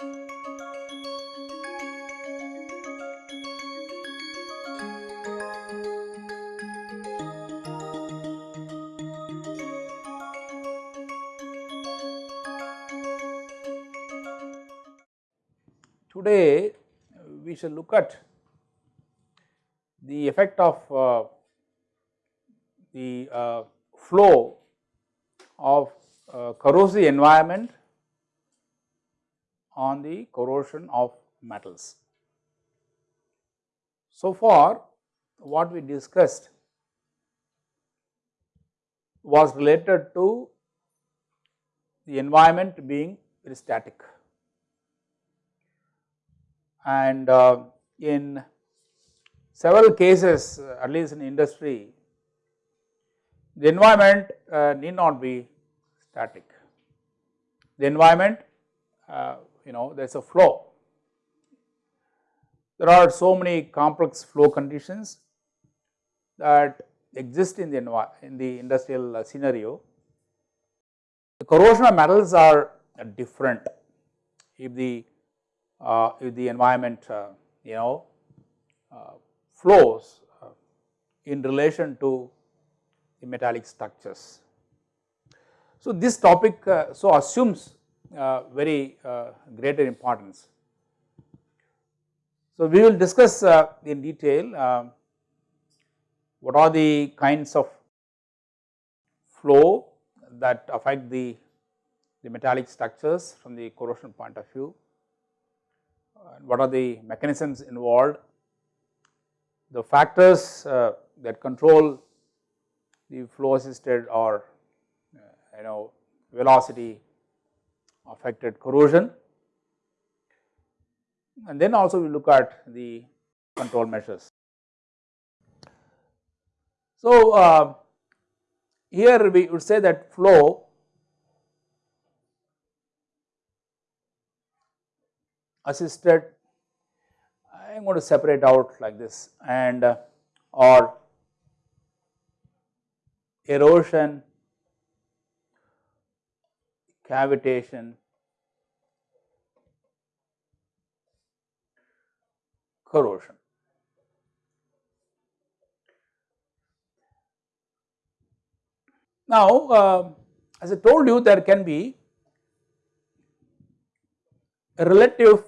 Today we shall look at the effect of uh, the uh, flow of uh, corrosive environment on the corrosion of metals. So far what we discussed was related to the environment being very static and uh, in several cases uh, at least in industry the environment uh, need not be static. The environment uh, you know there is a flow. There are so many complex flow conditions that exist in the in the industrial uh, scenario. The corrosion of metals are different if the uh, if the environment uh, you know uh, flows in relation to the metallic structures. So, this topic so assumes very greater importance. So, we will discuss in detail what are the kinds of flow that affect the, the metallic structures from the corrosion point of view what are the mechanisms involved, the factors uh, that control the flow assisted or uh, you know velocity affected corrosion and then also we look at the control measures. So, uh, here we would say that flow assisted I am going to separate out like this and uh, or erosion, cavitation, corrosion. Now, uh, as I told you there can be a relative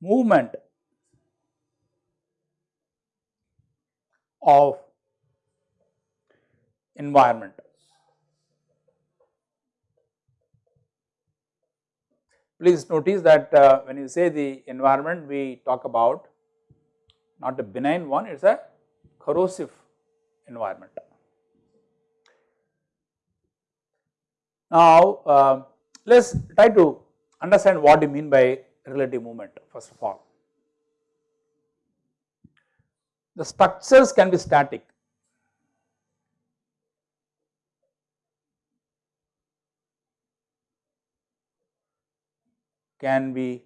movement of environment. Please notice that uh, when you say the environment we talk about not a benign one it is a corrosive environment. Now uh, let us try to understand what you mean by relative movement first of all. The structures can be static. Can be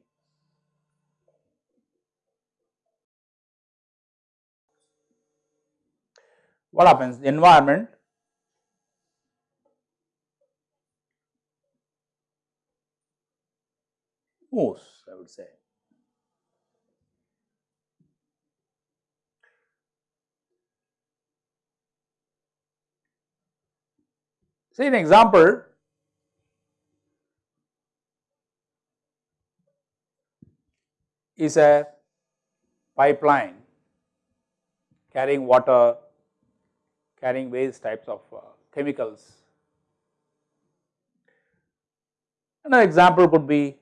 what happens the environment moves I would say. See an example is a pipeline carrying water, carrying various types of uh, chemicals. Another example could be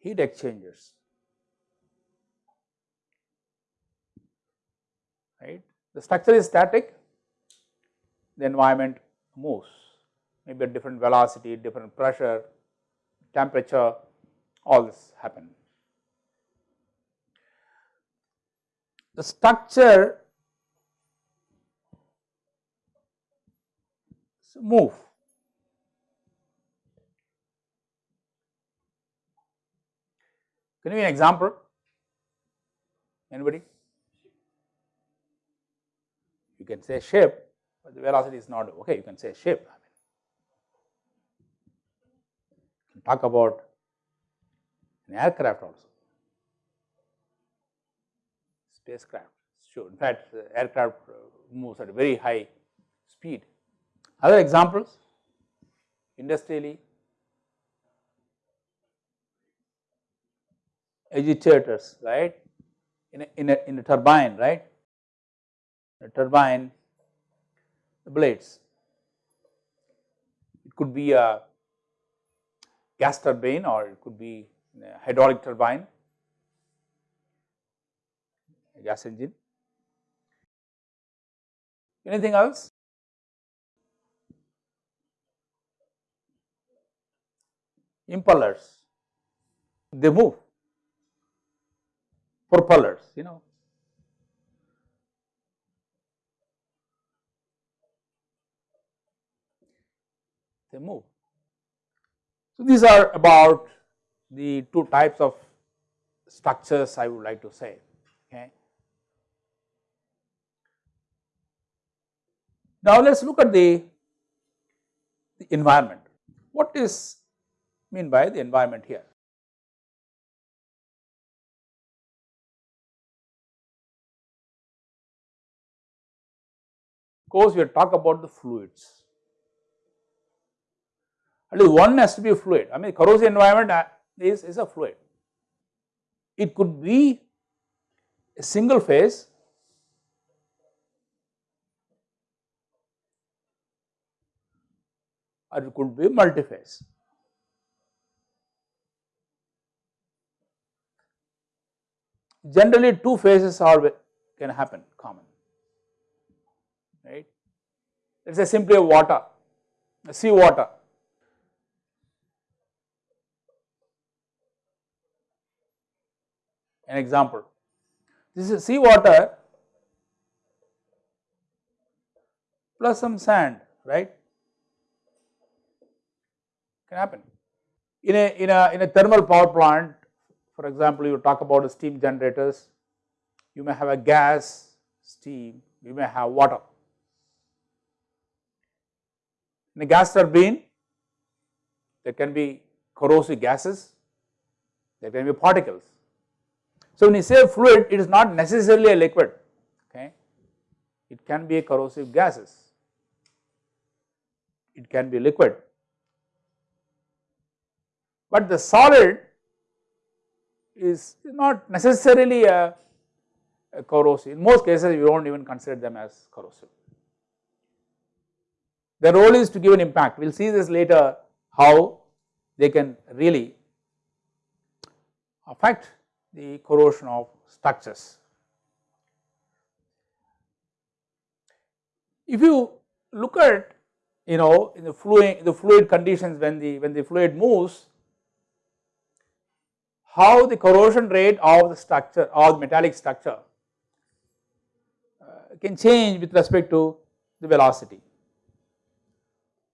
heat exchangers right. The structure is static, the environment moves maybe a different velocity, different pressure, temperature all this happen. The structure move Can you give an example? Anybody? You can say shape, but the velocity is not okay, you can say ship. I mean, you can talk about an aircraft also, spacecraft, sure. In fact, aircraft uh, moves at a very high speed. Other examples? Industrially agitators right? In a, in a, in a turbine right? A turbine the blades. It could be a gas turbine or it could be a hydraulic turbine. Gas engine anything else? Impellers. They move. Propellers you know. They move. So, these are about the two types of structures I would like to say okay. Now, let us look at the, the environment. What is mean by the environment here? Of course, we talk about the fluids. At least one has to be a fluid. I mean, corrosive environment uh, is, is a fluid. It could be a single phase or it could be multi-phase. Generally, two phases are can happen common, right. Let us say simply a water, sea water. An example, this is sea water plus some sand, right, can happen. In a, in a, in a thermal power plant, for example, you talk about steam generators, you may have a gas, steam, you may have water. In a gas turbine, there can be corrosive gases, there can be particles. So, when you say fluid, it is not necessarily a liquid, okay. It can be a corrosive gases, it can be liquid. But the solid is not necessarily a, a corrosive. In most cases, we do not even consider them as corrosive. The role is to give an impact. We will see this later how they can really affect the corrosion of structures. If you look at you know in the fluid the fluid conditions when the when the fluid moves how the corrosion rate of the structure or the metallic structure uh, can change with respect to the velocity.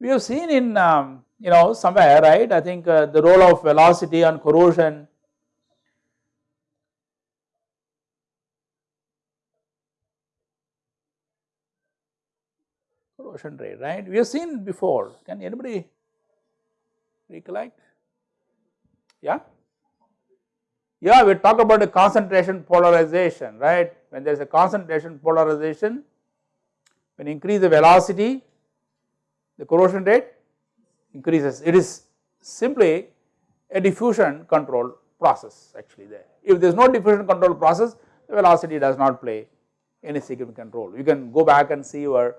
We have seen in um, you know somewhere right I think uh, the role of velocity on corrosion rate right we have seen before can anybody recollect yeah yeah, we talk about the concentration polarization, right? When there is a concentration polarization, when increase the velocity, the corrosion rate increases. It is simply a diffusion control process actually there. If there is no diffusion control process, the velocity does not play any significant role. You can go back and see your,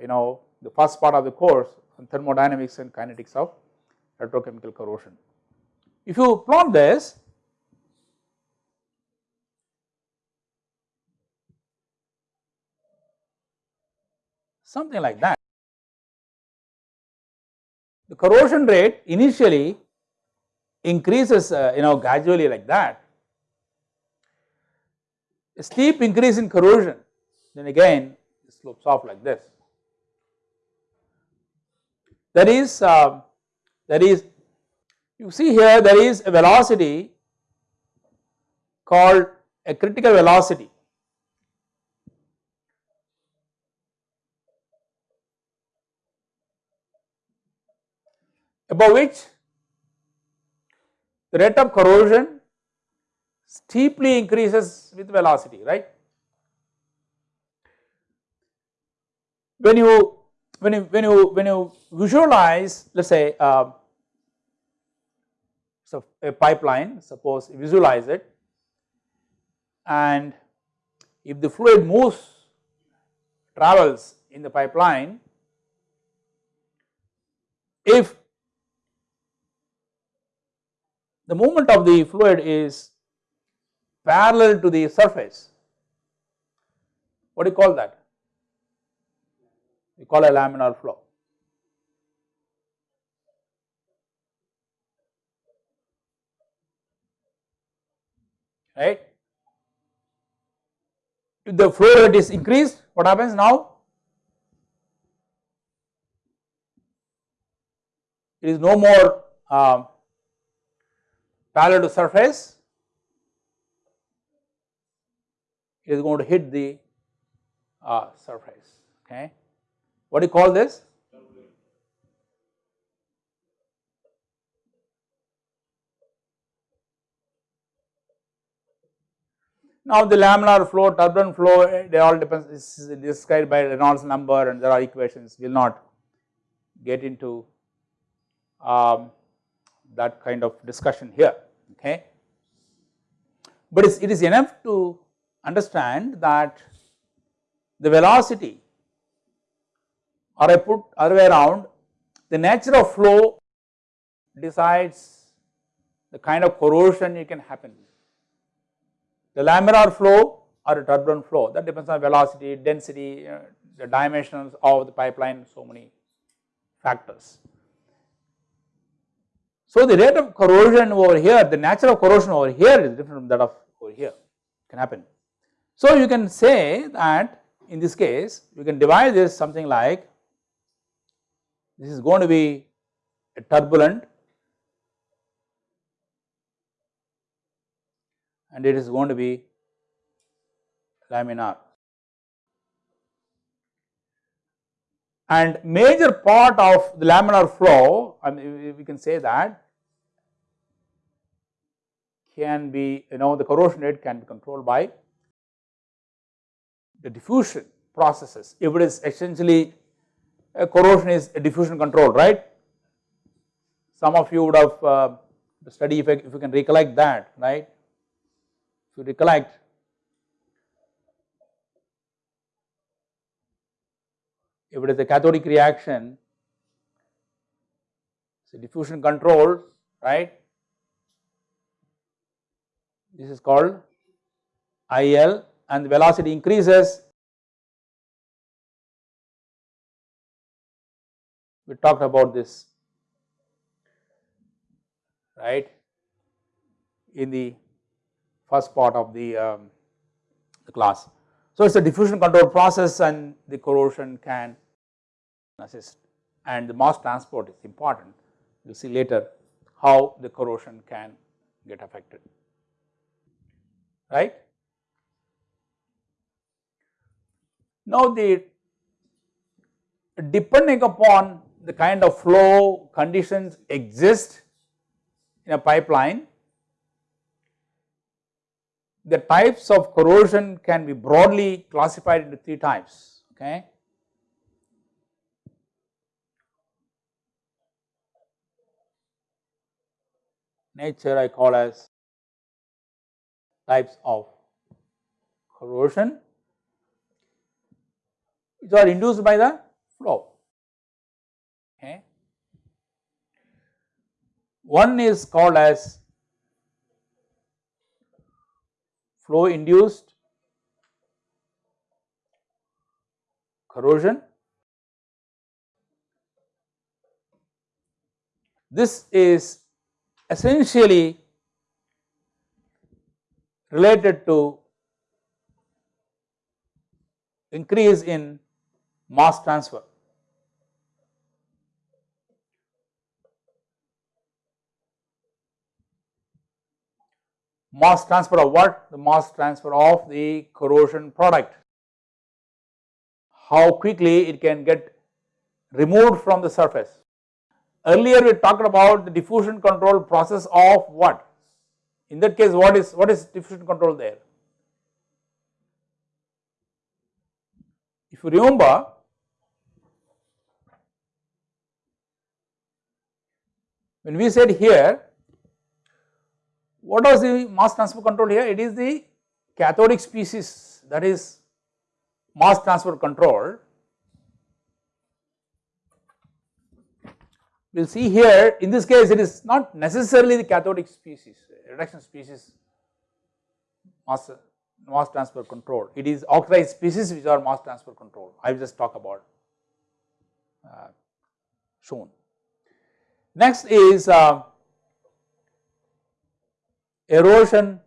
you know, the first part of the course on thermodynamics and kinetics of electrochemical corrosion. If you plot this, something like that. The corrosion rate initially increases uh, you know gradually like that. A steep increase in corrosion then again slopes off like this. That is, uh, that is you see here there is a velocity called a critical velocity. above which the rate of corrosion steeply increases with velocity right. When you when you when you when you visualize let us say uh, so a pipeline suppose visualize it and if the fluid moves travels in the pipeline if the movement of the fluid is parallel to the surface what do you call that we call a laminar flow. Right? If the flow rate is increased what happens now? It is no more uh, parallel to surface, it is going to hit the uh, surface. Okay. What do you call this? Now the laminar flow, turbulent flow, they all depends this is described by Reynolds number and there are equations, we will not get into um, that kind of discussion here okay. But it is enough to understand that the velocity or I put other way around the nature of flow decides the kind of corrosion it can happen. The laminar flow or a turbulent flow that depends on velocity, density, uh, the dimensions of the pipeline so many factors. So the rate of corrosion over here, the nature of corrosion over here is different from that of over here can happen. So you can say that in this case you can divide this something like this is going to be a turbulent and it is going to be laminar. And major part of the laminar flow, I mean we can say that can be you know the corrosion rate can be controlled by the diffusion processes. If it is essentially corrosion is a diffusion control right. Some of you would have uh, study if, if you can recollect that right. If you recollect if it is a cathodic reaction, so diffusion control, right. This is called IL and the velocity increases. We talked about this, right, in the first part of the, um, the class. So, it is a diffusion control process and the corrosion can assist and the mass transport is important. You will see later how the corrosion can get affected, right. Now, the depending upon the kind of flow conditions exist in a pipeline, the types of corrosion can be broadly classified into three types, okay. Nature I call as types of corrosion which are induced by the flow, okay. One is called as flow induced corrosion. This is essentially related to increase in mass transfer. Mass transfer of what? The mass transfer of the corrosion product. How quickly it can get removed from the surface. earlier we talked about the diffusion control process of what? In that case what is what is diffusion control there? If you remember when we said here what was the mass transfer control here? It is the cathodic species that is mass transfer control. We will see here in this case it is not necessarily the cathodic species reduction species mass, mass transfer control it is oxidized species which are mass transfer control I will just talk about uh, shown. Next is uh, erosion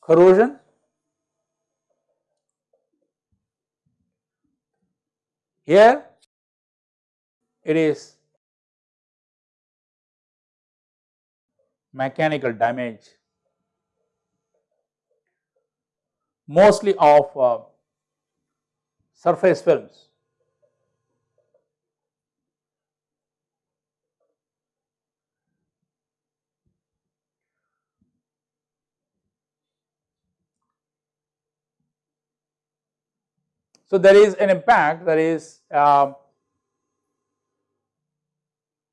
corrosion? Here it is mechanical damage. Mostly of uh, surface films So, there is an impact there is um,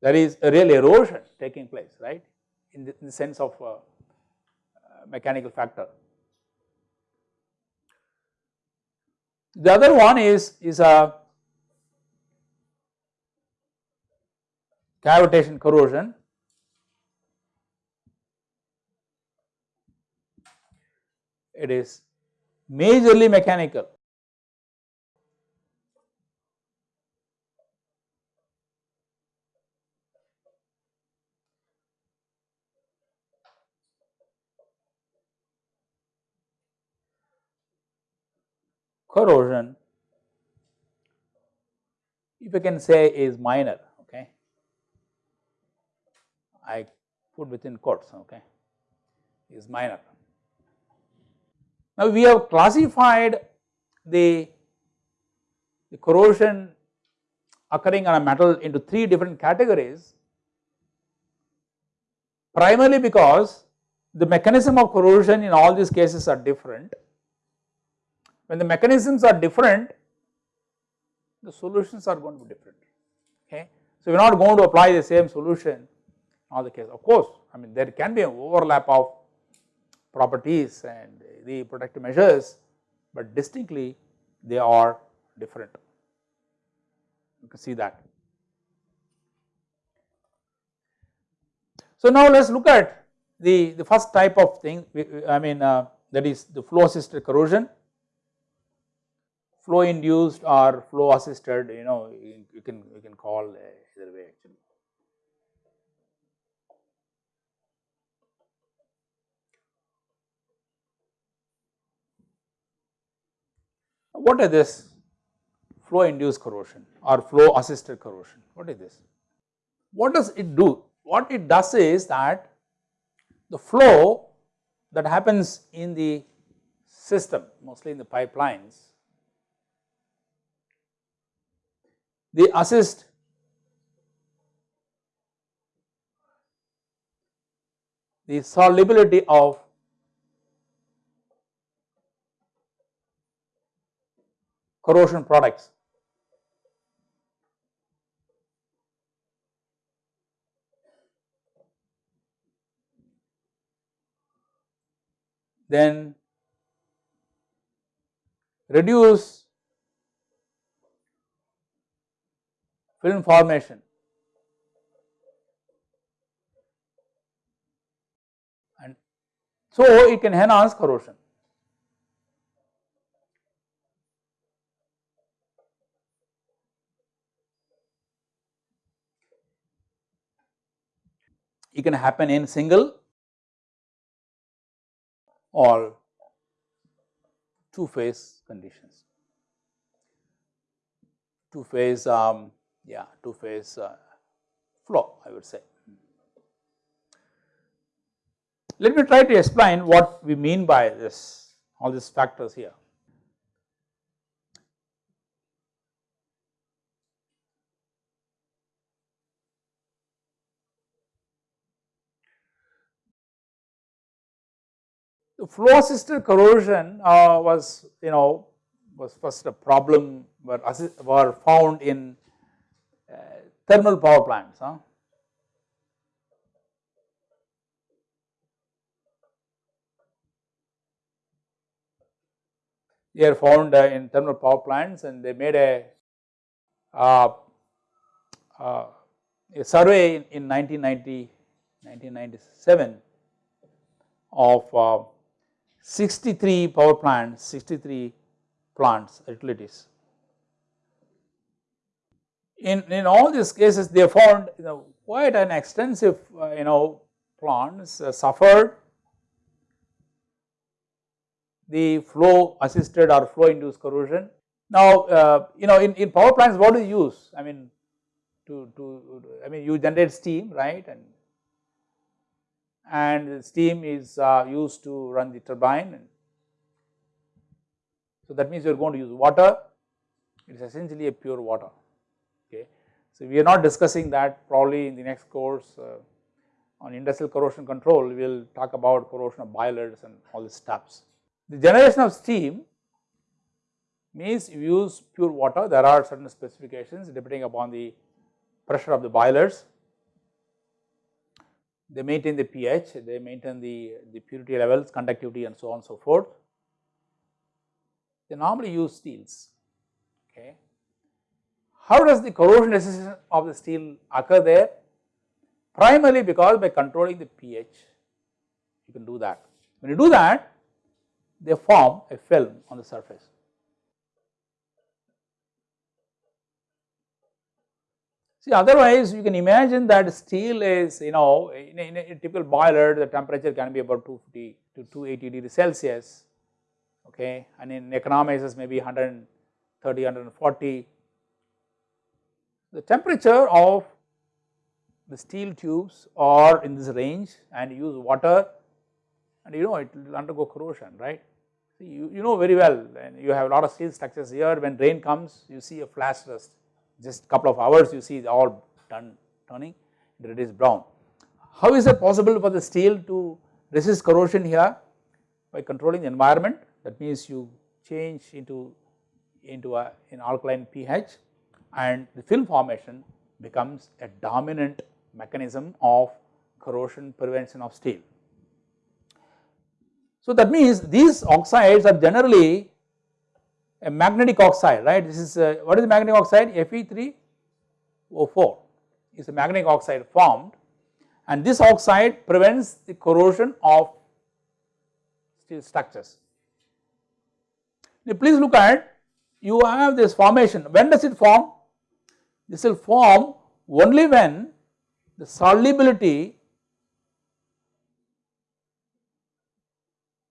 there is a real erosion taking place right? In the, in the sense of uh, uh, mechanical factor. The other one is is a cavitation corrosion. It is majorly mechanical corrosion if I can say is minor okay? I put within quotes okay? Is minor. Now we have classified the, the corrosion occurring on a metal into three different categories primarily because the mechanism of corrosion in all these cases are different when the mechanisms are different, the solutions are going to be different. Okay. So, we are not going to apply the same solution in all the cases. Of course, I mean there can be an overlap of properties and the protective measures, but distinctly they are different. You can see that. So, now let us look at the, the first type of thing I mean uh, that is the flow assisted corrosion flow induced or flow assisted you know you can you can call either way actually. What is this flow induced corrosion or flow assisted corrosion? What is this? What does it do? What it does is that the flow that happens in the system mostly in the pipelines they assist the solubility of corrosion products. Then reduce film formation and so it can enhance corrosion. It can happen in single or two phase conditions. Two phase um, yeah, two phase uh, flow I would say. Let me try to explain what we mean by this all these factors here. The Flow-assisted corrosion uh, was you know was first a problem were, were found in thermal power plants. Huh? They are found uh, in thermal power plants and they made a, uh, uh a survey in, in 1990, 1997 of uh, 63 power plants, 63 plants, utilities. In, in all these cases they found you know quite an extensive uh, you know plants uh, suffered the flow assisted or flow induced corrosion. Now uh, you know in, in power plants what do you use I mean to, to I mean you generate steam right and and steam is uh, used to run the turbine. So that means you are going to use water, it is essentially a pure water. So we are not discussing that probably in the next course uh, on industrial corrosion control, we will talk about corrosion of boilers and all these steps. The generation of steam means you use pure water, there are certain specifications depending upon the pressure of the boilers they maintain the pH, they maintain the, the purity levels, conductivity and so on and so forth. They normally use steels, okay. How does the corrosion resistance of the steel occur there? Primarily because by controlling the pH, you can do that. When you do that, they form a film on the surface. See otherwise you can imagine that steel is you know in a, in a typical boiler the temperature can be about 250 to 280 degrees Celsius okay and in economizers maybe 130 140 the temperature of the steel tubes are in this range and use water and you know it will undergo corrosion right. See you, you know very well and you have a lot of steel structures here when rain comes you see a flash rust just a couple of hours you see all done turning it is brown. How is it possible for the steel to resist corrosion here? By controlling the environment that means you change into, into a, an alkaline pH and the film formation becomes a dominant mechanism of corrosion prevention of steel. So that means these oxides are generally a magnetic oxide right this is a, what is the magnetic oxide Fe3O4 is a magnetic oxide formed and this oxide prevents the corrosion of steel structures. Now please look at you have this formation when does it form this will form only when the solubility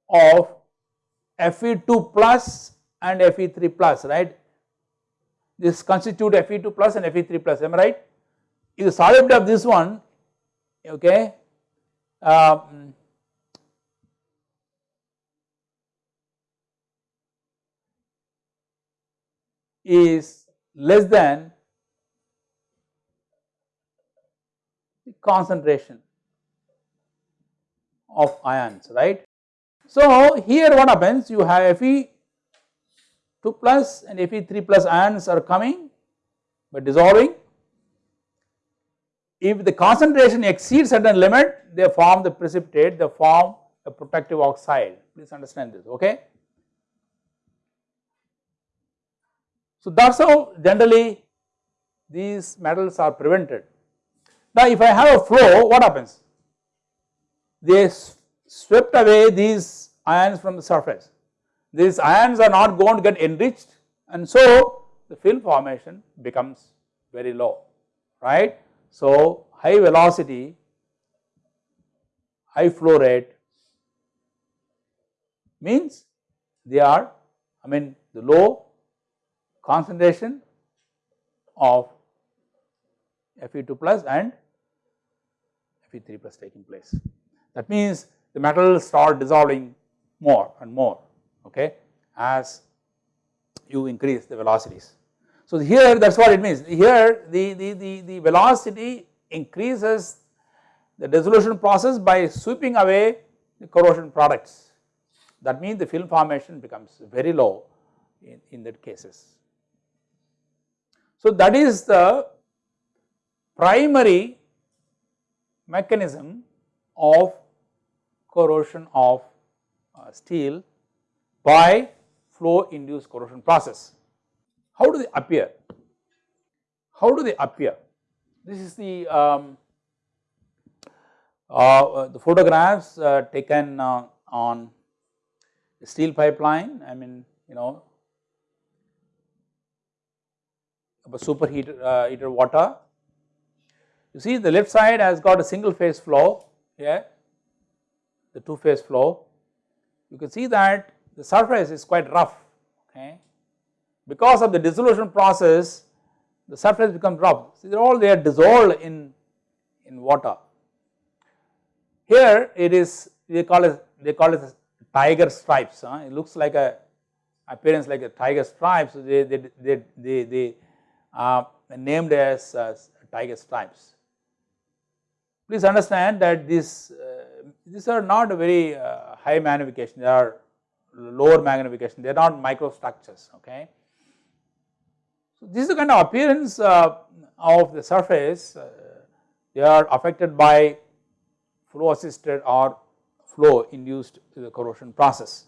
of Fe2 plus and Fe3 plus right. This constitute Fe2 plus and Fe3 plus am I right? If the solubility of this one okay um, is less than the concentration of ions right. So here what happens you have Fe 2 plus and Fe3 plus ions are coming but dissolving. If the concentration exceeds certain limit they form the precipitate they form a protective oxide please understand this okay. So that is how generally these metals are prevented. Now if I have a flow what happens? They swept away these ions from the surface these ions are not going to get enriched and so the film formation becomes very low right. So high velocity, high flow rate means they are I mean the low concentration of Fe2 plus and Fe3 plus taking place. That means the metals start dissolving more and more okay as you increase the velocities. So here that is what it means here the, the, the, the velocity increases the dissolution process by sweeping away the corrosion products. that means the film formation becomes very low in, in that cases. So, that is the primary mechanism of corrosion of uh, steel by flow induced corrosion process. How do they appear? How do they appear? This is the um, uh, the photographs uh, taken uh, on steel pipeline. I mean, you know, superheated uh, water. You see, the left side has got a single phase flow here, the two phase flow. You can see that the surface is quite rough. Okay, because of the dissolution process, the surface becomes rough. See, they are all they are dissolved in in water. Here it is they call it they call it tiger stripes. Huh? It looks like a appearance like a tiger stripes. They they they they, they uh, named as tiger stripes. Please understand that these uh, these are not very uh, high magnification. They are lower magnification. They are not microstructures. Okay. So this is the kind of appearance uh, of the surface. Uh, they are affected by flow assisted or flow induced the corrosion process.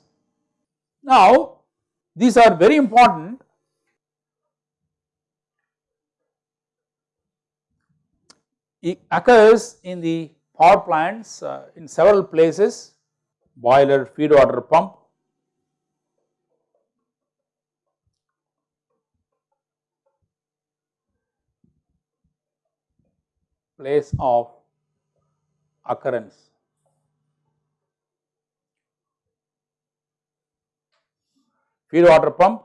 Now these are very important it occurs in the power plants uh, in several places. Boiler feed water pump. Place of occurrence. Feed water pump,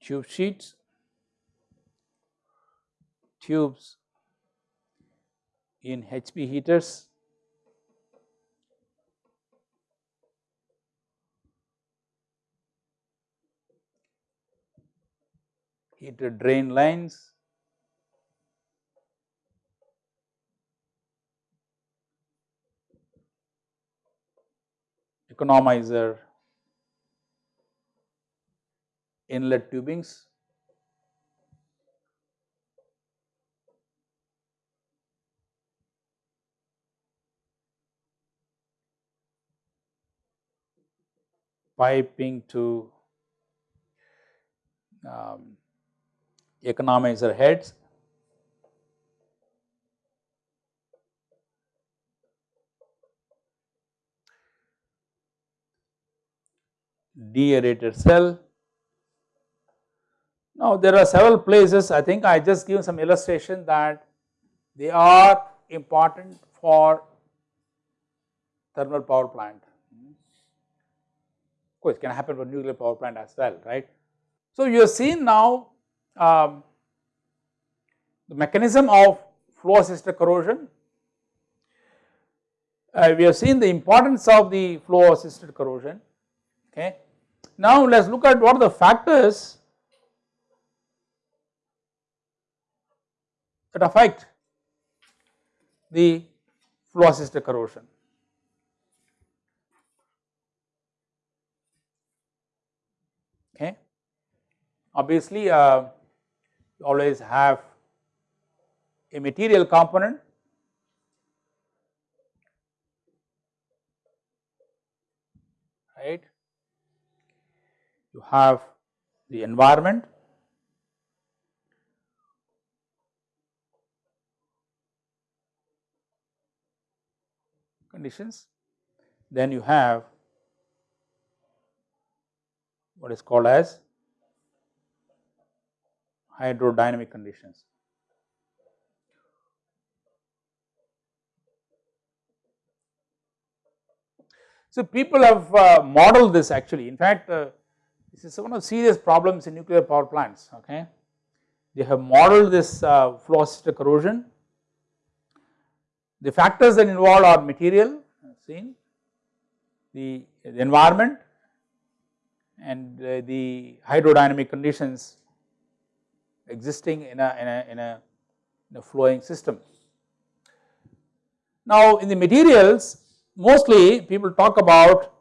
tube sheets, tubes in HP heaters, heated drain lines, economizer. Inlet tubings. Piping to um, economizer heads deaerated cell. Now there are several places I think I just give some illustration that they are important for thermal power plant. Of course, it can happen for nuclear power plant as well, right. So you have seen now um, the mechanism of flow assisted corrosion. Uh, we have seen the importance of the flow assisted corrosion, okay. Now let us look at what are the factors that affect the flow assisted corrosion. Okay. Obviously, uh, you always have a material component. Right? You have the environment. Conditions, then you have what is called as hydrodynamic conditions. So, people have uh, modeled this actually in fact uh, this is one of serious problems in nuclear power plants okay. They have modeled this uh, flow assisted corrosion. The factors that involved are material seen, the, the environment and uh, the hydrodynamic conditions existing in a, in a, in a, in a flowing system. Now in the materials mostly people talk about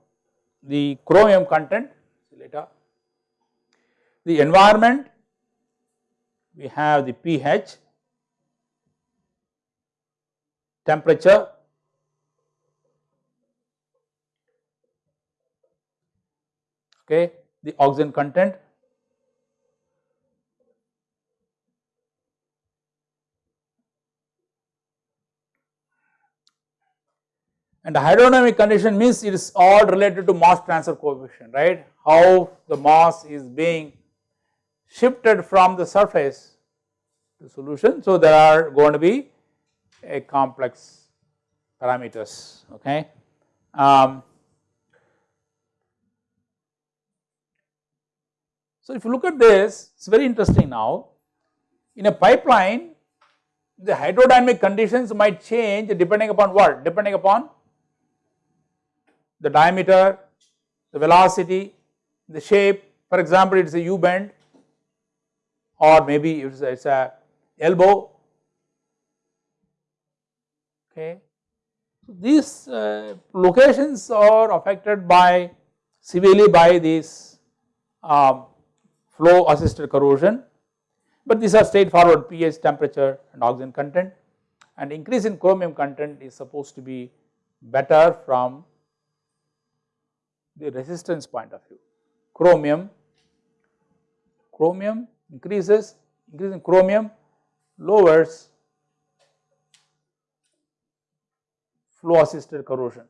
the chromium content later, the environment we have the pH, temperature, okay, the oxygen content and the hydrodynamic condition means it is all related to mass transfer coefficient right how the mass is being shifted from the surface to solution. So, there are going to be a complex parameters okay. Um, so, if you look at this it is very interesting now in a pipeline the hydrodynamic conditions might change depending upon what depending upon the diameter, the velocity, the shape for example it is a U bend or maybe it is a elbow. Okay. So, these uh, locations are affected by severely by this um, flow assisted corrosion, but these are straightforward pH temperature and oxygen content. And increase in chromium content is supposed to be better from the resistance point of view. Chromium, chromium increases, increasing chromium lowers flow assisted corrosion.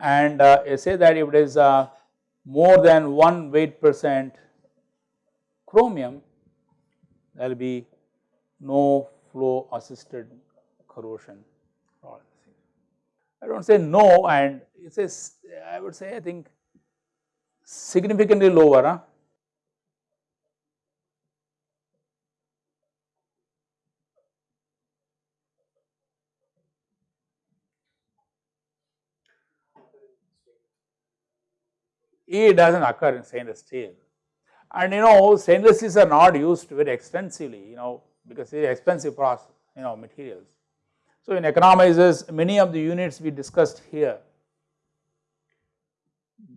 And uh, say that if it is uh, more than 1 weight percent chromium, there will be no flow assisted corrosion. I do not say no and it says I would say I think significantly lower. Huh? It does not occur in stainless steel and you know stainless steels are not used very extensively you know because they are expensive process you know materials. So, in economizers many of the units we discussed here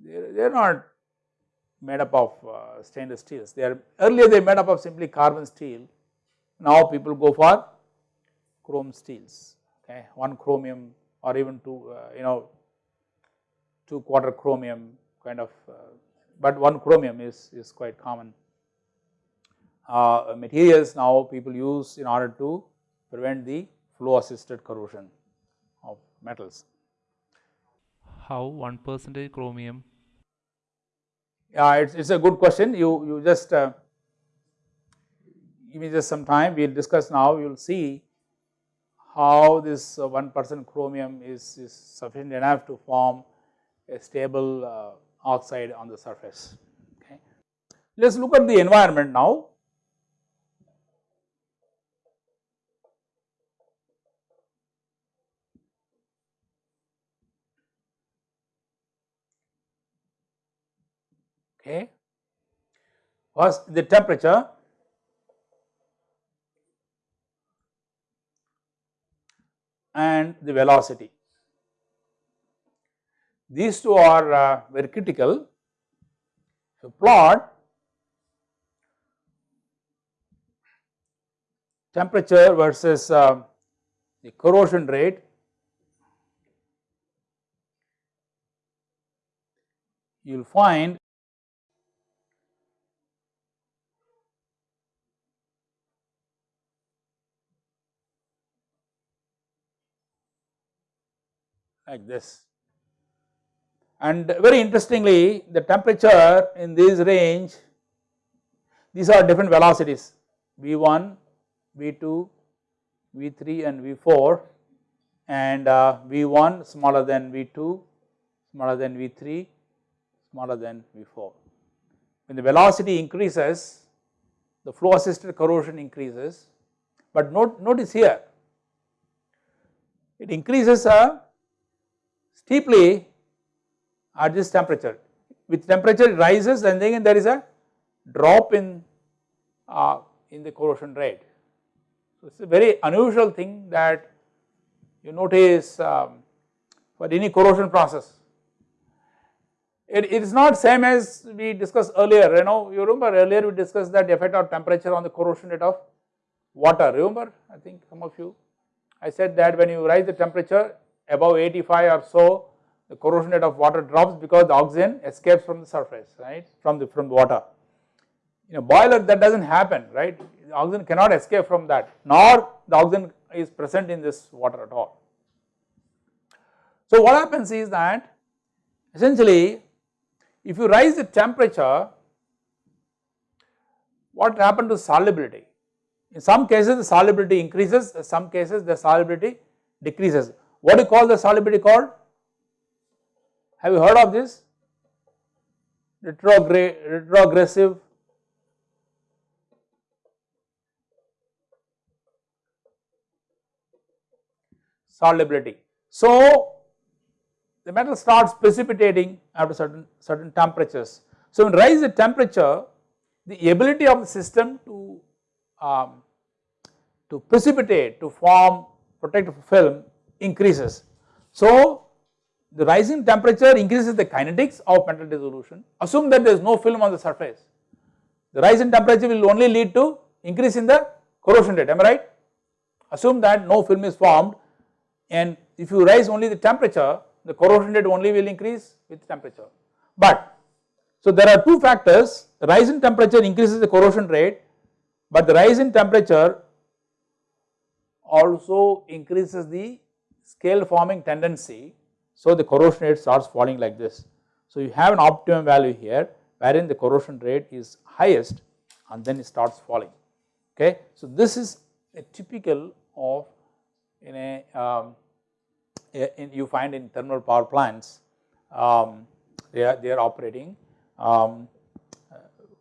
they are not made up of uh, stainless steels. They are earlier they made up of simply carbon steel. Now people go for chrome steels okay? One chromium or even two uh, you know two quarter chromium kind of uh, but one chromium is is quite common uh, materials now people use in order to prevent the flow assisted corrosion of metals. How 1 percentage chromium? Yeah, it's, it's a good question. You, you just uh, give me just some time, we will discuss now, you will see how this uh, 1 percent chromium is, is sufficient enough to form a stable uh, oxide on the surface. Okay. Let us look at the environment now. Was the temperature and the velocity. These two are uh, very critical. So, plot temperature versus uh, the corrosion rate you will find like this. And very interestingly the temperature in this range these are different velocities V1, V2, V3 and V4 and uh, V1 smaller than V2, smaller than V3, smaller than V4. When the velocity increases the flow assisted corrosion increases but note, notice here it increases a steeply at this temperature. With temperature it rises and then there is a drop in uh, in the corrosion rate. So, it is a very unusual thing that you notice um, for any corrosion process. It, it is not same as we discussed earlier you know you remember earlier we discussed that effect of temperature on the corrosion rate of water remember I think some of you I said that when you rise the temperature above 85 or so the corrosion rate of water drops because the oxygen escapes from the surface right from the from the water. In a boiler that does not happen right the oxygen cannot escape from that nor the oxygen is present in this water at all. So what happens is that essentially if you rise the temperature what happens to solubility in some cases the solubility increases, in some cases the solubility decreases. What do you call the solubility called? Have you heard of this? Retrograde, retrogressive solubility. So, the metal starts precipitating after certain certain temperatures. So, when rise the temperature the ability of the system to um, to precipitate to form protective film increases. So, the rising temperature increases the kinetics of metal dissolution assume that there is no film on the surface. The rise in temperature will only lead to increase in the corrosion rate am I right? Assume that no film is formed and if you rise only the temperature the corrosion rate only will increase with temperature. But so there are two factors the rise in temperature increases the corrosion rate but the rise in temperature also increases the scale forming tendency. So, the corrosion rate starts falling like this. So, you have an optimum value here wherein the corrosion rate is highest and then it starts falling okay. So, this is a typical of in a, um, in you find in thermal power plants um, they are they are operating um,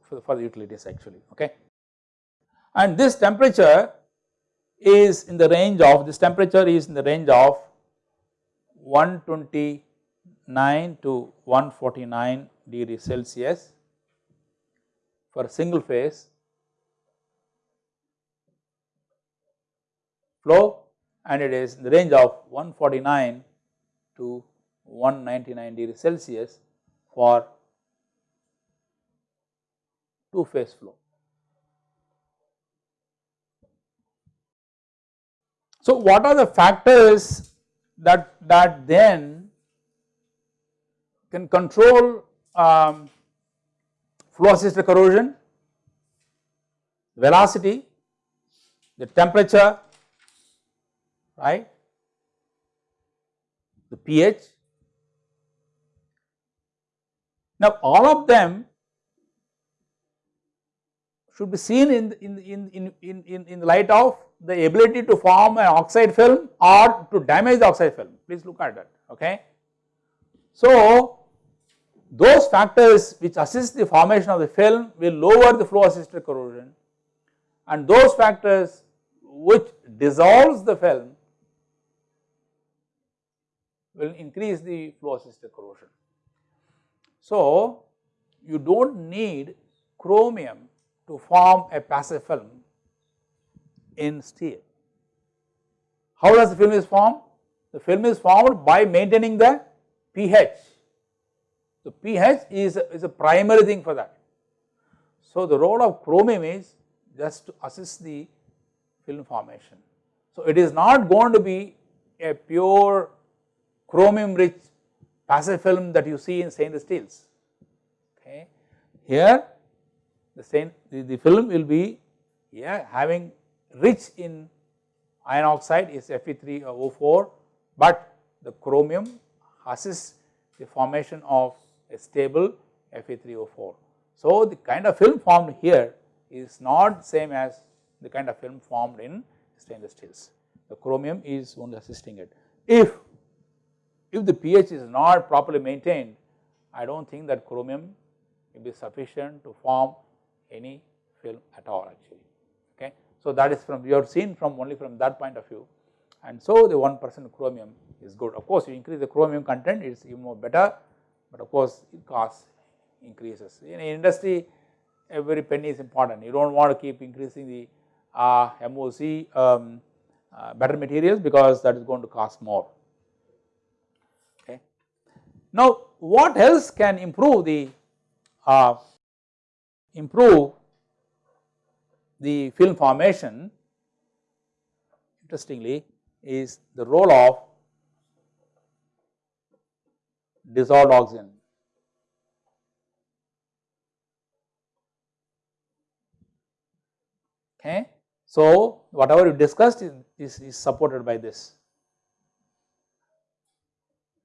for, for the utilities actually okay and this temperature is in the range of this temperature is in the range of 129 to 149 degree Celsius for single phase flow and it is in the range of 149 to 199 degree Celsius for two phase flow. So, what are the factors that, that then can control um, flow assisted corrosion, velocity, the temperature, right, the pH. Now, all of them should be seen in, in, in, in, in, in the light of the ability to form an oxide film or to damage the oxide film, please look at that, okay. So, those factors which assist the formation of the film will lower the flow assisted corrosion and those factors which dissolves the film will increase the flow assisted corrosion. So, you do not need chromium to form a passive film in steel. How does the film is formed? The film is formed by maintaining the pH. The pH is, is a primary thing for that. So, the role of chromium is just to assist the film formation. So, it is not going to be a pure chromium rich passive film that you see in stainless steels. Okay. Here the, same, the, the film will be yeah, having rich in iron oxide is Fe3O4, but the chromium assists the formation of a stable Fe3O4. So, the kind of film formed here is not same as the kind of film formed in stainless steels. The chromium is only assisting it. If, if the pH is not properly maintained, I do not think that chromium will be sufficient to form any film at all actually. okay. So, that is from you have seen from only from that point of view and so the 1 percent chromium is good. Of course, you increase the chromium content it is even more better, but of course, it cost increases. In industry every penny is important. You do not want to keep increasing the uh, MOC um, uh, better materials because that is going to cost more. Okay. Now, what else can improve the uh, improve the film formation interestingly is the role of dissolved oxygen. Okay. So, whatever you discussed is, is, is supported by this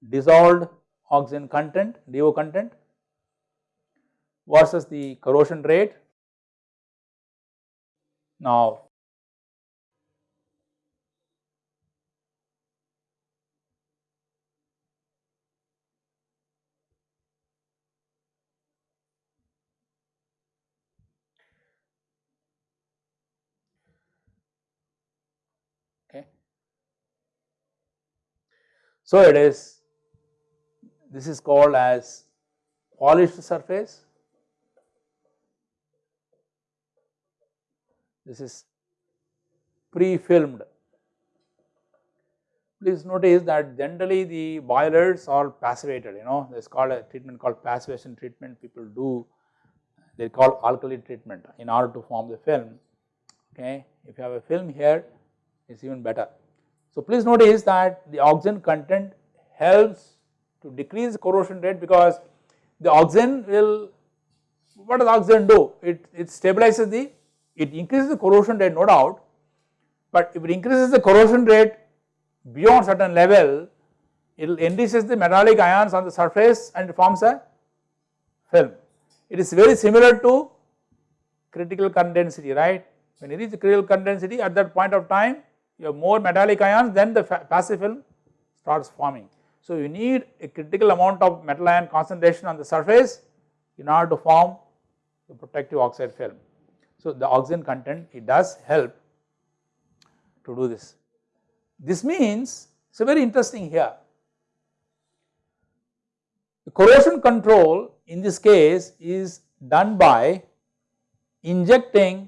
dissolved oxygen content DO content versus the corrosion rate. Now. So, it is this is called as polished surface this is pre-filmed. Please notice that generally the boilers are passivated you know there is called a treatment called passivation treatment people do they call alkali treatment in order to form the film okay. If you have a film here it is even better. So please notice that the oxygen content helps to decrease corrosion rate because the oxygen will what does oxygen do? It, it stabilizes the it increases the corrosion rate no doubt, but if it increases the corrosion rate beyond certain level, it will enriches the metallic ions on the surface and it forms a film. It is very similar to critical current density right. When you reach critical current density at that point of time you have more metallic ions then the passive film starts forming. So you need a critical amount of metal ion concentration on the surface in order to form the protective oxide film. So, the oxygen content it does help to do this. This means it is very interesting here. The corrosion control in this case is done by injecting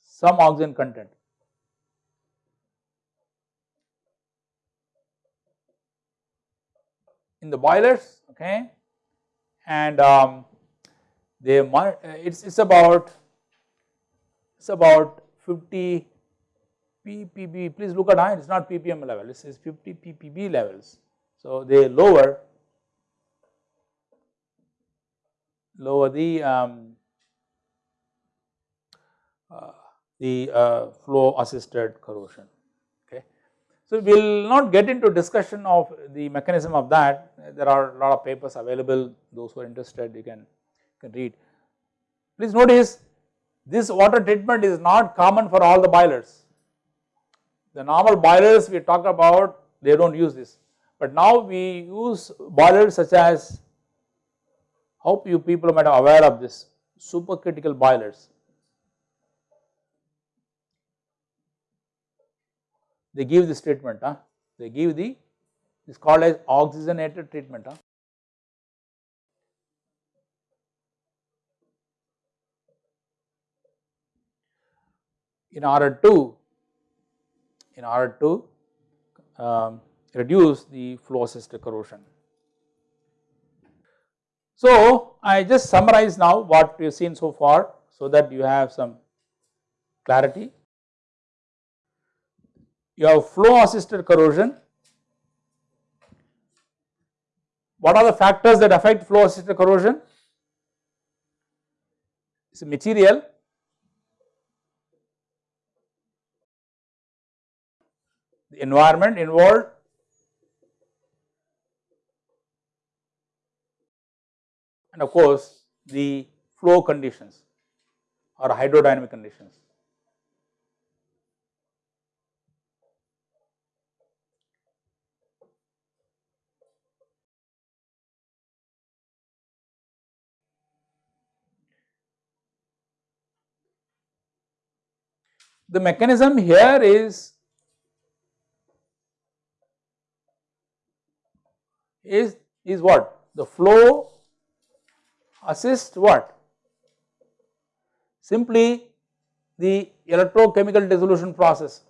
some oxygen content. in the boilers okay and um, they it's it's about it's about 50 ppb please look at it it's not ppm level. This is 50 ppb levels. So they lower lower the um, uh, the uh, flow assisted corrosion so, we will not get into discussion of the mechanism of that, there are a lot of papers available, those who are interested you can, can read. Please notice this water treatment is not common for all the boilers. The normal boilers we talk about they do not use this, but now we use boilers such as hope you people might be aware of this supercritical boilers they give this treatment, huh? they give the is called as oxygenated treatment. Huh? In order to in order to um, reduce the flow assisted corrosion. So, I just summarize now what we have seen so far so that you have some clarity you have flow assisted corrosion. What are the factors that affect flow assisted corrosion? It is material, the environment involved, and of course the flow conditions or hydrodynamic conditions. The mechanism here is is is what the flow assist what? Simply the electrochemical dissolution process.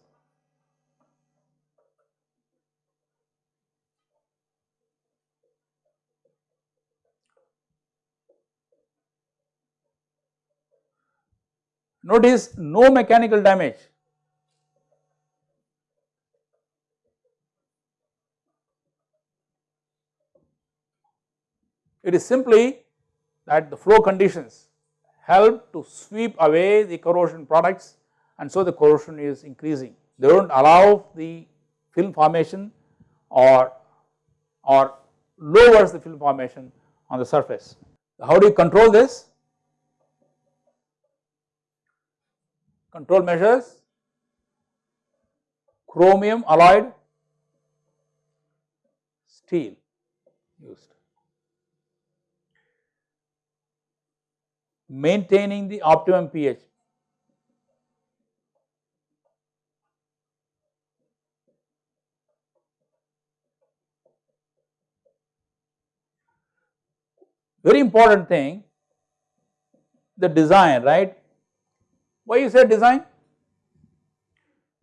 Notice no mechanical damage. It is simply that the flow conditions help to sweep away the corrosion products and so the corrosion is increasing. They do not allow the film formation or, or lowers the film formation on the surface. How do you control this? Control measures, chromium alloyed steel used. Maintaining the optimum pH. Very important thing the design right. Why you say design?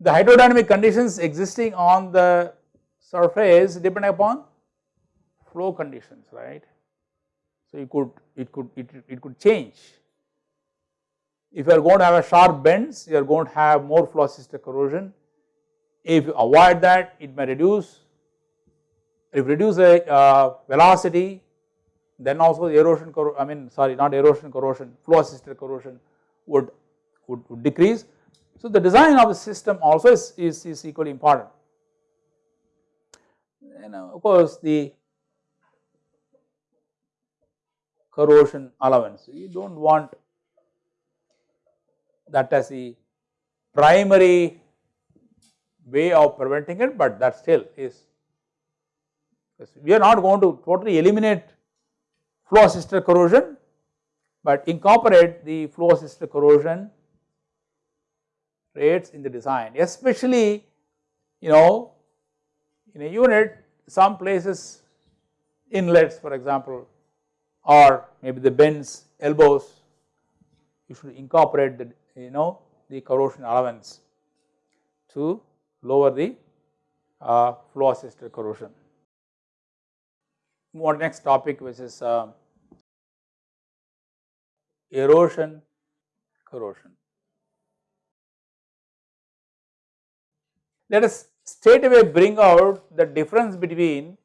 The hydrodynamic conditions existing on the surface depend upon flow conditions right. So you could it could it, it could change. If you are going to have a sharp bends you are going to have more flow assisted corrosion. If you avoid that it may reduce if reduce a uh, velocity then also the erosion I mean sorry not erosion corrosion flow assisted corrosion would, would, would decrease. So the design of the system also is, is, is equally important and uh, of course the corrosion allowance you do not want that as the primary way of preventing it but that still is we are not going to totally eliminate flow assisted corrosion, but incorporate the flow assisted corrosion rates in the design especially you know in a unit some places inlets for example or maybe the bends elbows you should incorporate the you know the corrosion allowance to lower the uh, flow assisted corrosion move next topic which is uh, erosion corrosion. Let us straight away bring out the difference between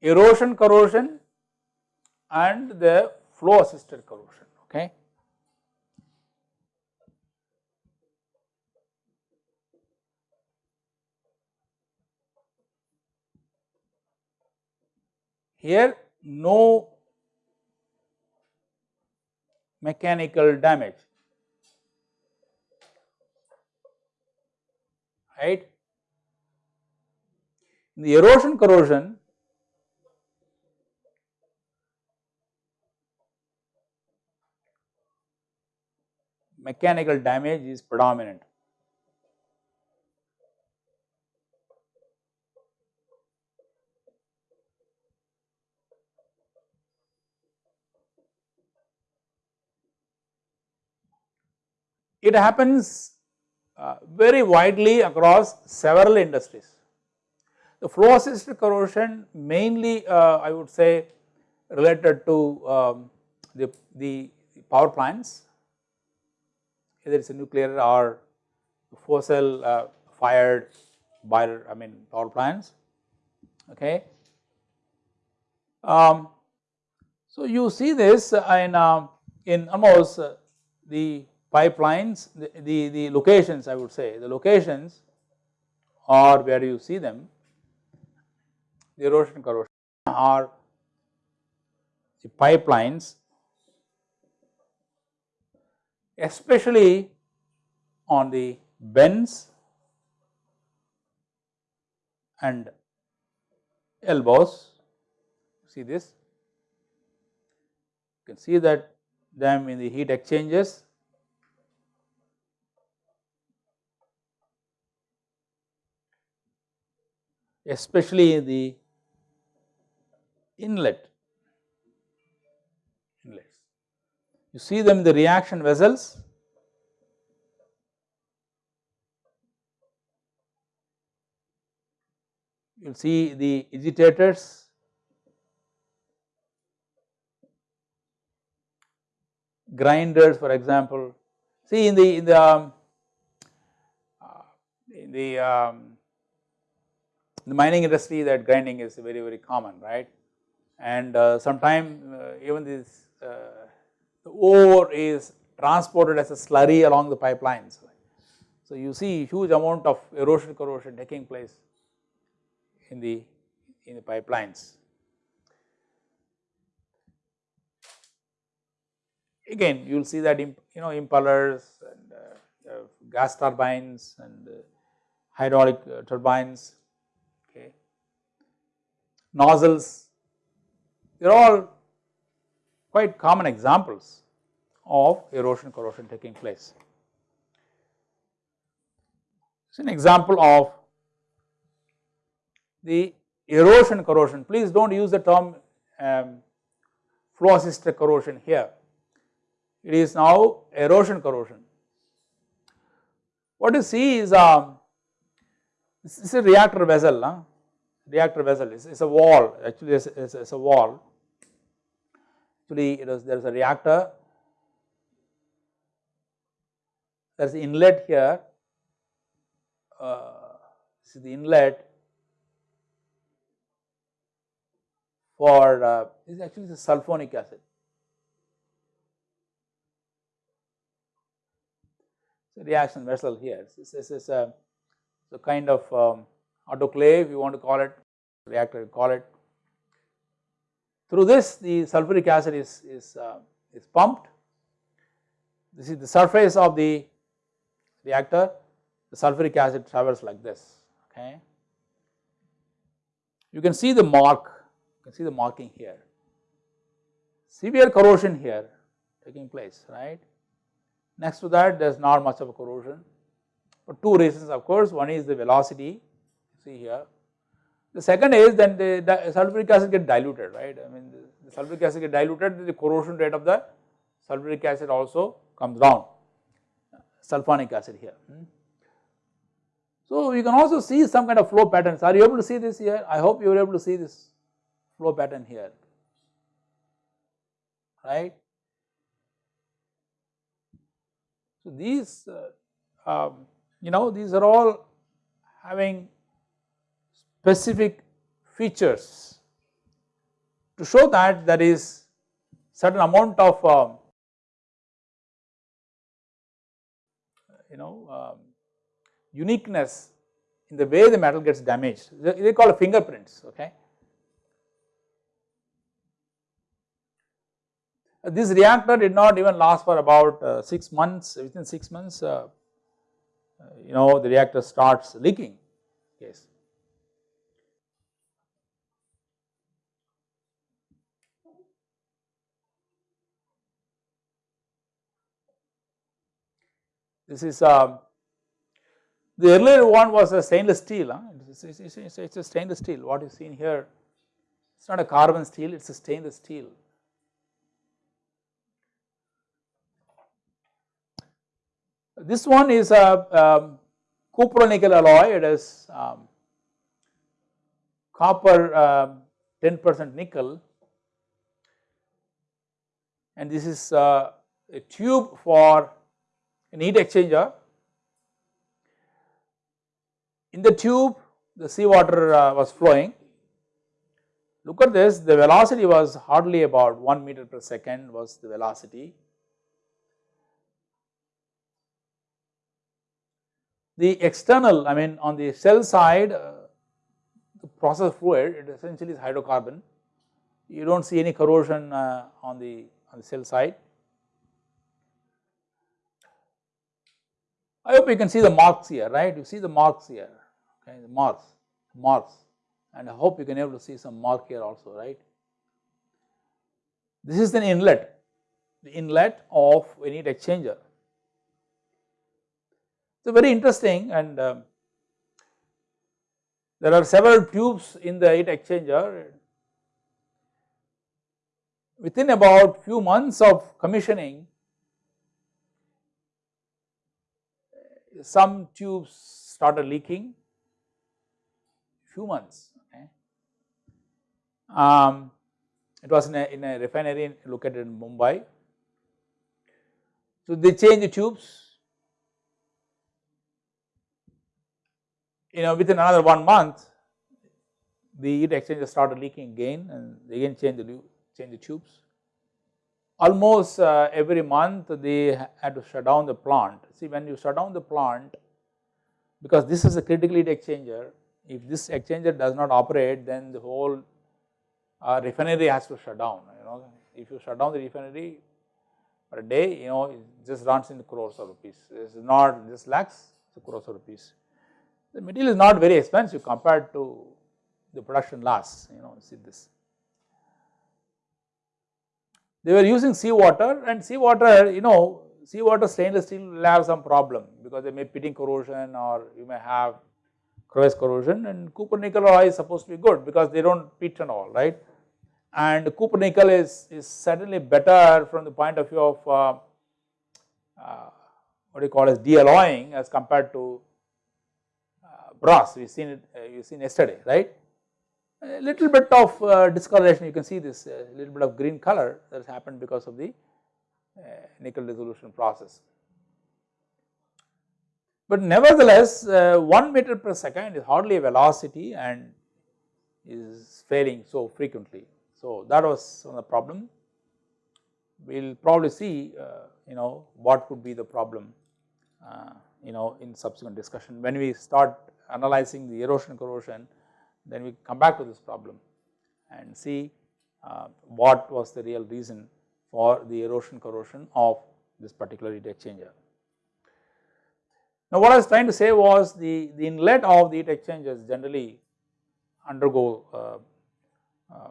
erosion corrosion and the flow assisted corrosion okay. Here no mechanical damage right. In the erosion corrosion mechanical damage is predominant It happens uh, very widely across several industries. The flow assisted corrosion mainly uh, I would say related to um, the, the power plants either it is a nuclear or fossil uh, fired boiler I mean power plants okay. Um, so you see this in, uh, in almost uh, the pipelines, the, the, the locations I would say, the locations or where you see them, the erosion corrosion are the pipelines especially on the bends and elbows, see this, you can see that them in the heat exchangers especially the inlet You see them in the reaction vessels. You see the agitators, grinders for example. See in the in the um, uh, in the um, the mining industry that grinding is very very common right and uh, sometime uh, even this uh, the ore is transported as a slurry along the pipelines. So you see huge amount of erosion corrosion taking place in the in the pipelines. Again you will see that you know impellers and uh, uh, gas turbines and uh, hydraulic uh, turbines nozzles they are all quite common examples of erosion corrosion taking place. It is an example of the erosion corrosion, please do not use the term um, flow assisted corrosion here, it is now erosion corrosion. What you see is um, this is a reactor vessel, huh? Reactor vessel. Is, is a wall. Actually it is, is a wall. Actually it is there is a reactor. There is inlet here. Uh, this is the inlet for uh, this is actually the sulfonic acid. So reaction vessel here. This, is a, a kind of um, autoclave you want to call it reactor you call it through this the sulfuric acid is, is, uh, is pumped. This is the surface of the reactor, the sulfuric acid travels like this, okay. You can see the mark, you can see the marking here. Severe corrosion here taking place, right. Next to that there is not much of a corrosion for two reasons of course, one is the velocity, see here the second is then the, the sulfuric acid get diluted, right. I mean the, the sulfuric acid get diluted, the corrosion rate of the sulfuric acid also comes down, sulfonic acid here. Hmm. So you can also see some kind of flow patterns. Are you able to see this here? I hope you are able to see this flow pattern here, right. So these, uh, um, you know, these are all having specific features to show that there is certain amount of um, you know um, uniqueness in the way the metal gets damaged. They, they call it fingerprints okay. This reactor did not even last for about uh, 6 months. Within 6 months uh, uh, you know the reactor starts leaking. Yes This is um, the earlier one was a stainless steel, huh? it's, it's, it's, it's, a stainless steel. What you see here, it is not a carbon steel, it is a stainless steel. This one is a um, copper nickel alloy, it is um, copper 10% um, nickel and this is uh, a tube for an heat exchanger. In the tube the seawater uh, was flowing. Look at this the velocity was hardly about 1 meter per second was the velocity. The external I mean on the shell side uh, the process fluid it essentially is hydrocarbon you do not see any corrosion uh, on the on the shell side I hope you can see the marks here, right? You see the marks here, okay, the marks, marks, and I hope you can able to see some mark here also, right? This is an inlet, the inlet of a heat exchanger. So very interesting and um, there are several tubes in the heat exchanger within about few months of commissioning some tubes started leaking few months okay. Um, it was in a, in a refinery located in Mumbai. So, they changed the tubes you know within another one month the heat exchanger started leaking again and again change the change the tubes. Almost uh, every month they had to shut down the plant. See when you shut down the plant because this is a critical heat exchanger if this exchanger does not operate then the whole uh, refinery has to shut down you know if you shut down the refinery for a day you know it just runs in the crores of rupees it is not just lakhs it's crores of rupees. The material is not very expensive compared to the production loss you know see this. They were using seawater and seawater you know seawater stainless steel will have some problem because they may pitting corrosion or you may have crevice corrosion and copper nickel alloy is supposed to be good because they do not pit and all right and copper nickel is, is certainly better from the point of view of uh, uh, what you call as dealloying as compared to uh, brass we seen it uh, you seen yesterday right. A little bit of uh, discoloration you can see this a little bit of green color that has happened because of the uh, nickel dissolution process. But nevertheless, uh, 1 meter per second is hardly a velocity and is failing so frequently. So, that was the problem. We will probably see uh, you know what could be the problem uh, you know in subsequent discussion. When we start analyzing the erosion corrosion then we come back to this problem and see uh, what was the real reason for the erosion corrosion of this particular heat exchanger. Now what I was trying to say was the, the inlet of the heat exchangers generally undergo uh, uh,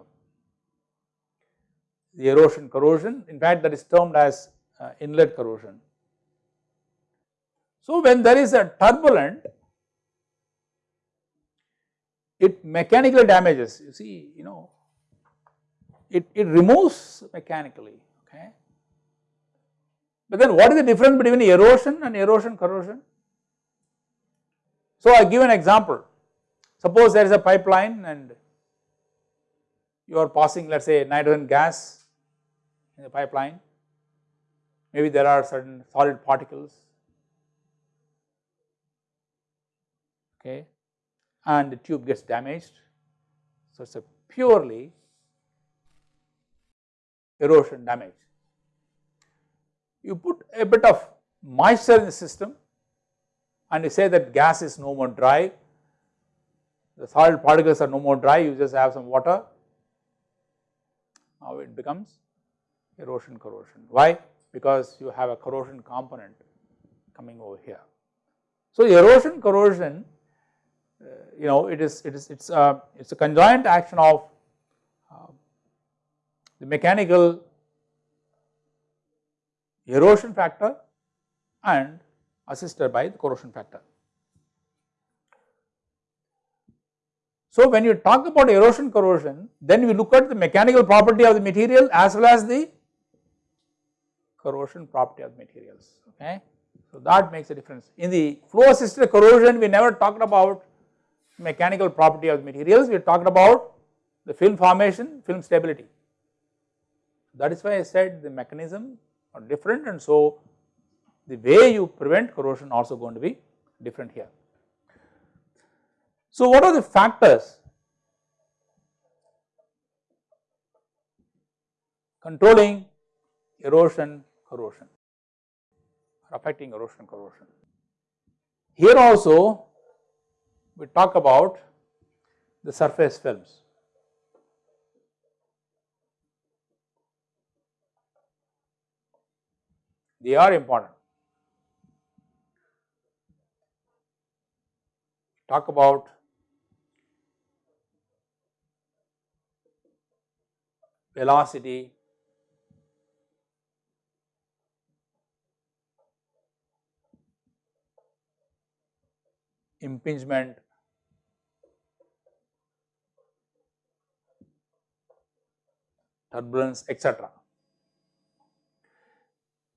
the erosion corrosion in fact that is termed as uh, inlet corrosion. So when there is a turbulent it mechanically damages. You see you know it, it removes mechanically okay. But then what is the difference between erosion and erosion corrosion? So I give an example. Suppose there is a pipeline and you are passing let us say nitrogen gas in the pipeline. Maybe there are certain solid particles. Okay and the tube gets damaged. So, it is a purely erosion damage. You put a bit of moisture in the system and you say that gas is no more dry, the solid particles are no more dry, you just have some water, now it becomes erosion corrosion. Why? Because you have a corrosion component coming over here. So, erosion corrosion you know it is it is it's a it's a conjoint action of uh, the mechanical erosion factor and assisted by the corrosion factor. So when you talk about erosion corrosion then we look at the mechanical property of the material as well as the corrosion property of materials okay. So that makes a difference. In the flow assisted corrosion we never talked about mechanical property of the materials, we talked about the film formation, film stability. That is why I said the mechanism are different and so the way you prevent corrosion also going to be different here. So what are the factors controlling erosion corrosion affecting erosion corrosion. Here also we talk about the surface films. They are important. Talk about velocity, impingement, turbulence etc.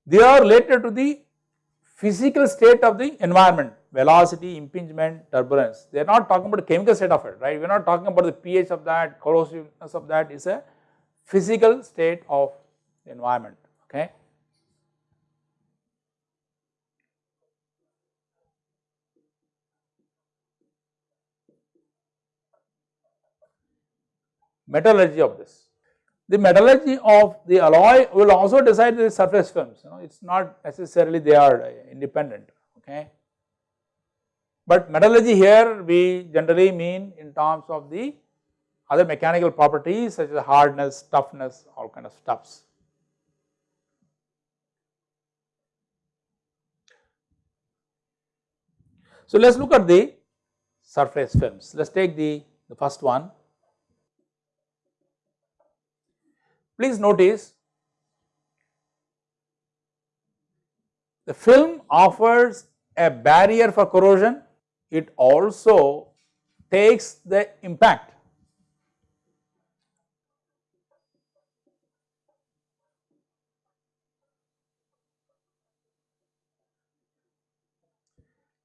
They are related to the physical state of the environment velocity, impingement, turbulence. They are not talking about the chemical state of it, right. We are not talking about the pH of that, corrosiveness of that is a physical state of the environment, okay. Metallurgy of this. The metallurgy of the alloy will also decide the surface films, you know, it is not necessarily they are uh, independent, okay. But metallurgy here we generally mean in terms of the other mechanical properties such as hardness, toughness, all kind of stuffs. So let us look at the surface films. Let us take the, the first one. Please notice the film offers a barrier for corrosion it also takes the impact.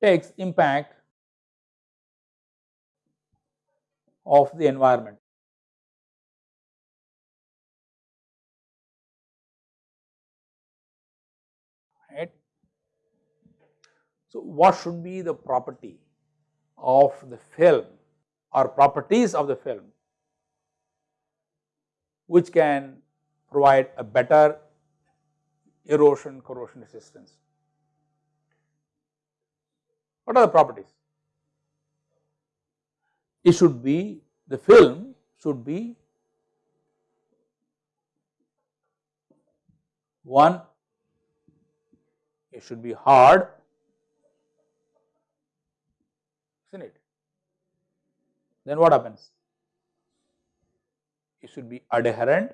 takes impact of the environment. So, what should be the property of the film or properties of the film which can provide a better erosion corrosion resistance. What are the properties? It should be the film should be one it should be hard isn't it? Then what happens? It should be adherent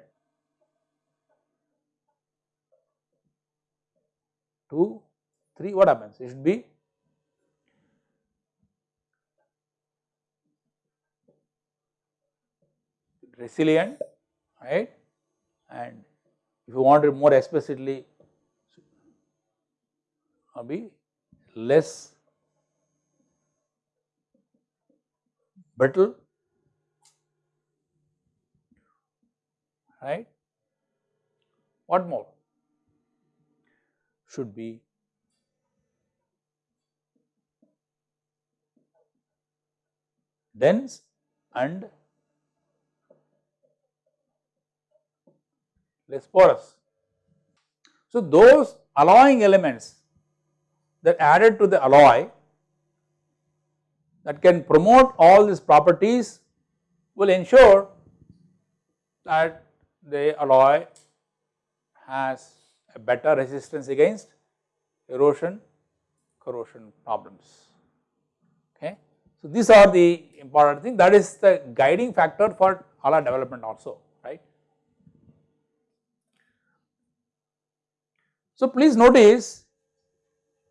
two, three, what happens? It should be resilient, right? And if you want it more explicitly, be less brittle right. What more should be dense and less porous. So, those alloying elements that added to the alloy that can promote all these properties will ensure that the alloy has a better resistance against erosion corrosion problems okay. So, these are the important thing that is the guiding factor for alloy development also right. So, please notice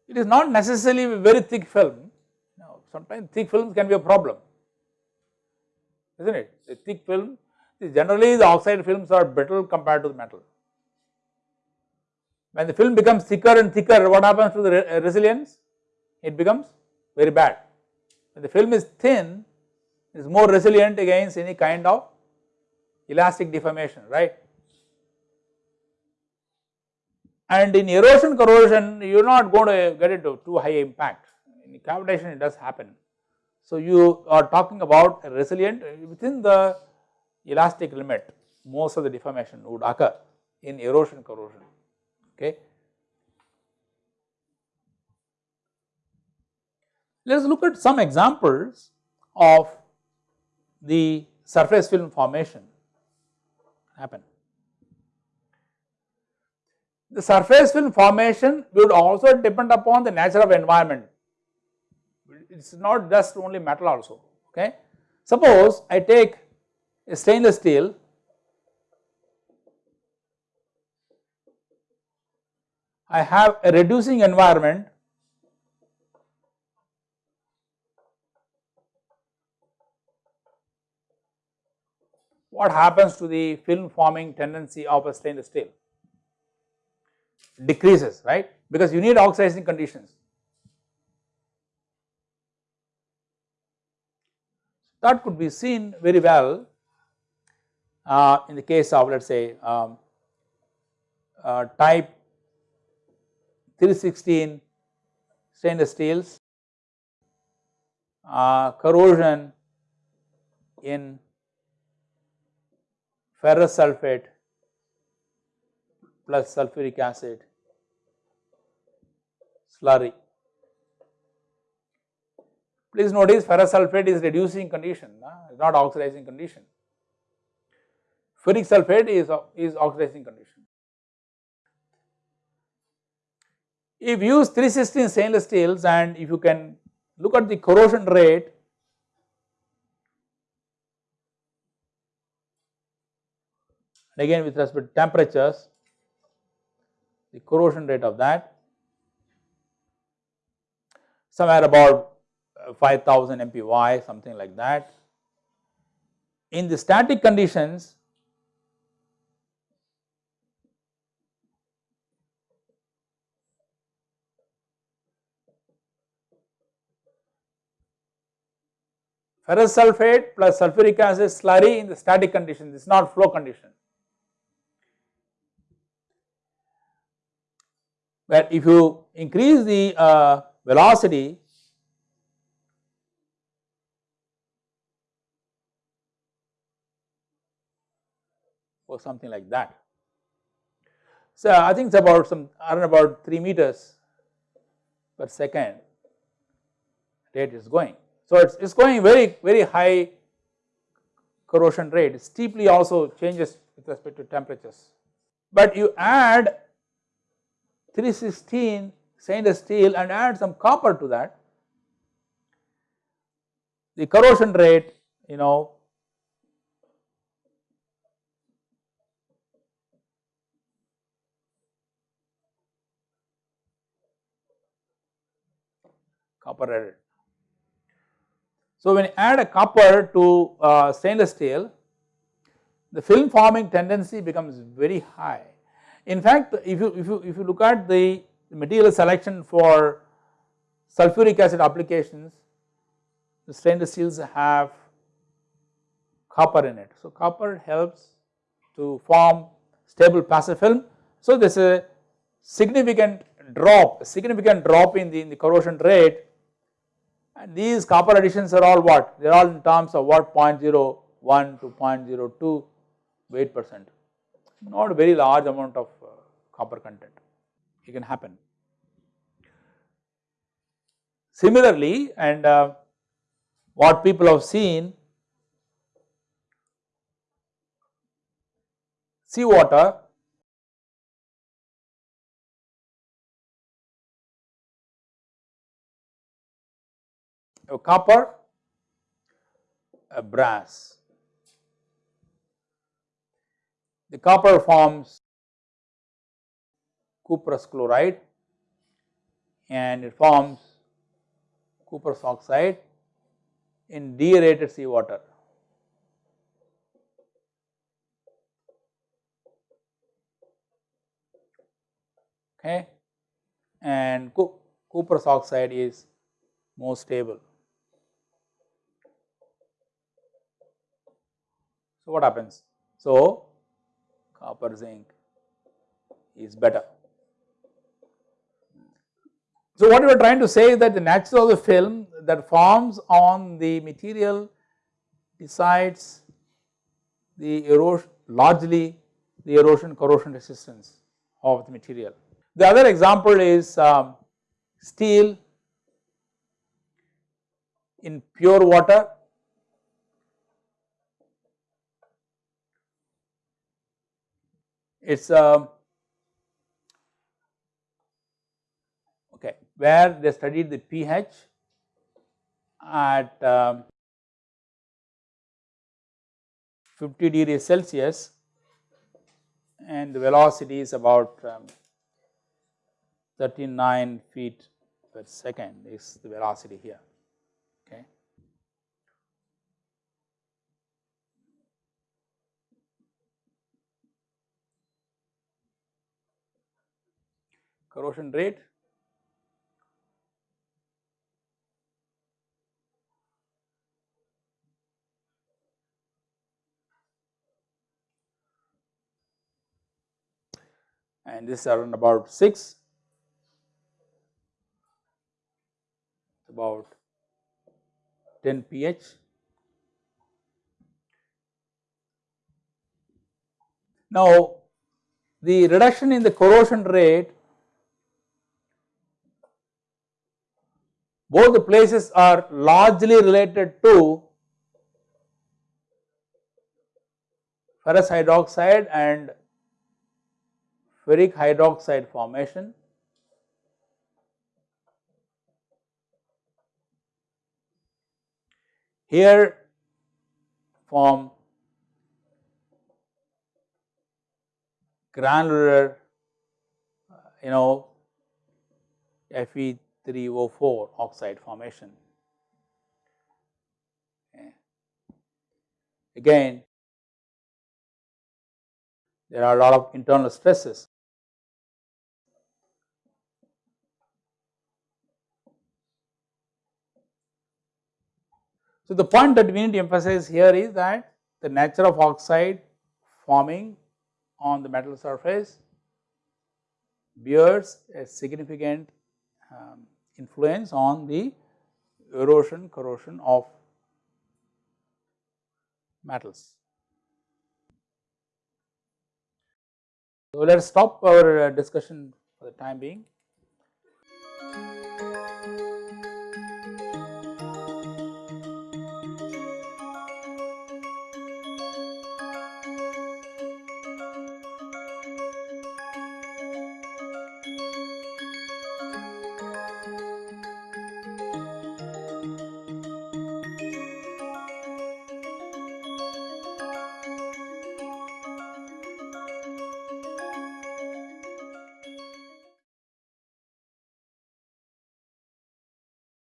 it is not necessarily a very thick film sometimes thick films can be a problem isn't it. A thick film generally the oxide films are brittle compared to the metal. When the film becomes thicker and thicker what happens to the re uh, resilience? It becomes very bad. When the film is thin it is more resilient against any kind of elastic deformation right. And in erosion corrosion you are not going to get into too high impact in cavitation it does happen. So, you are talking about a resilient uh, within the elastic limit most of the deformation would occur in erosion corrosion okay. Let us look at some examples of the surface film formation happen. The surface film formation would also depend upon the nature of environment it is not just only metal also okay. Suppose I take a stainless steel I have a reducing environment what happens to the film forming tendency of a stainless steel? Decreases, right, because you need oxidizing conditions. That could be seen very well uh, in the case of let us say um, uh, type 316 stainless steels, uh, corrosion in ferrous sulfate plus sulfuric acid slurry. Please notice ferrous sulfate is reducing condition, uh, not oxidizing condition. Ferric sulfate is, is oxidizing condition. If you use 316 stainless steels and if you can look at the corrosion rate and again with respect to temperatures the corrosion rate of that somewhere about uh, 5000 mpy something like that. In the static conditions ferrous sulfate plus sulfuric acid slurry in the static condition, this is not flow condition. But if you increase the uh, velocity or something like that. So I think it's about some around about 3 meters per second rate is going. So it's, it's going very very high corrosion rate steeply also changes with respect to temperatures. But you add 316 stainless steel and add some copper to that, the corrosion rate you know copper added. So when you add a copper to uh, stainless steel, the film forming tendency becomes very high. In fact, if you, if you, if you look at the material selection for sulfuric acid applications, the stainless steels have copper in it. So copper helps to form stable passive film. So there is a significant drop, a significant drop in the, in the corrosion rate and these copper additions are all what? They are all in terms of what 0.01 to 0.02 weight percent, not a very large amount of uh, copper content, it can happen. Similarly, and uh, what people have seen, seawater a copper, a brass. The copper forms cuprous chloride and it forms cuprous oxide in deaerated seawater. Okay, and cuprous oxide is more stable. So, what happens? So, copper zinc is better. So, what we are trying to say is that the nature of the film that forms on the material decides the erosion largely the erosion corrosion resistance of the material. The other example is um, steel in pure water it is um, okay where they studied the pH at um, 50 degrees Celsius and the velocity is about um, 39 feet per second is the velocity here okay. Corrosion rate. And this is around about 6, about 10 pH. Now, the reduction in the corrosion rate both the places are largely related to ferrous hydroxide and ferric hydroxide formation. Here from granular uh, you know Fe3O4 oxide formation. Again there are a lot of internal stresses. So, the point that we need to emphasize here is that the nature of oxide forming on the metal surface bears a significant um, influence on the erosion corrosion of metals. So, let us stop our uh, discussion for the time being.